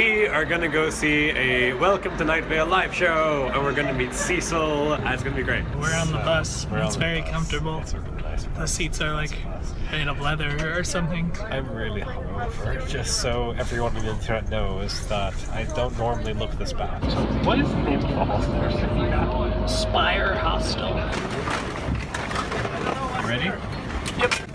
we are gonna go see a Welcome to Night Vale live show, and we're gonna meet Cecil. Ah, it's gonna be great. We're on the bus. We're it's very bus. comfortable. It's really nice the seats are like made of leather or something. I'm really hungover, just so everyone on the internet knows that I don't normally look this bad. What is the name of the hostel? Spire Hostel. Ready? Yep.